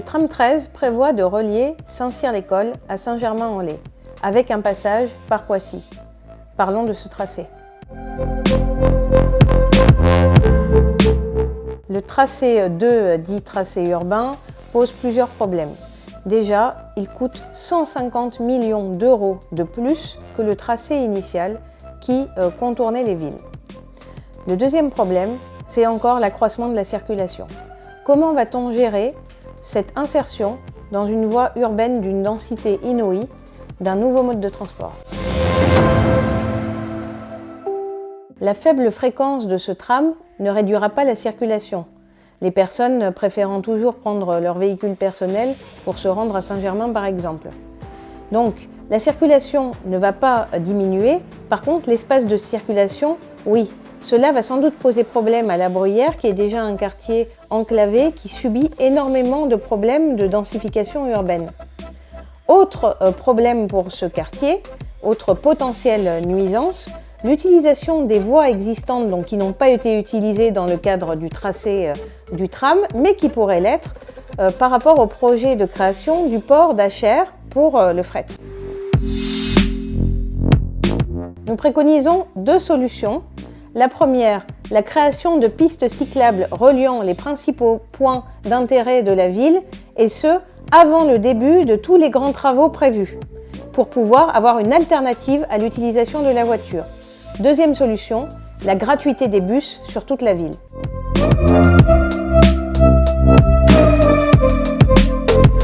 tram 13 prévoit de relier Saint-Cyr-l'École à Saint-Germain-en-Laye, avec un passage par Poissy. Parlons de ce tracé. Le tracé 2, dit tracé urbain, pose plusieurs problèmes. Déjà, il coûte 150 millions d'euros de plus que le tracé initial qui euh, contournait les villes. Le deuxième problème, c'est encore l'accroissement de la circulation. Comment va-t-on gérer cette insertion dans une voie urbaine d'une densité inouïe d'un nouveau mode de transport La faible fréquence de ce tram ne réduira pas la circulation, les personnes préférant toujours prendre leur véhicule personnel pour se rendre à Saint-Germain par exemple. Donc, la circulation ne va pas diminuer, par contre l'espace de circulation, oui. Cela va sans doute poser problème à la Bruyère, qui est déjà un quartier enclavé qui subit énormément de problèmes de densification urbaine. Autre euh, problème pour ce quartier, autre potentielle nuisance, L'utilisation des voies existantes qui n'ont pas été utilisées dans le cadre du tracé euh, du tram, mais qui pourraient l'être euh, par rapport au projet de création du port d'Acher pour le fret. Nous préconisons deux solutions. La première, la création de pistes cyclables reliant les principaux points d'intérêt de la ville, et ce, avant le début de tous les grands travaux prévus, pour pouvoir avoir une alternative à l'utilisation de la voiture. Deuxième solution, la gratuité des bus sur toute la ville.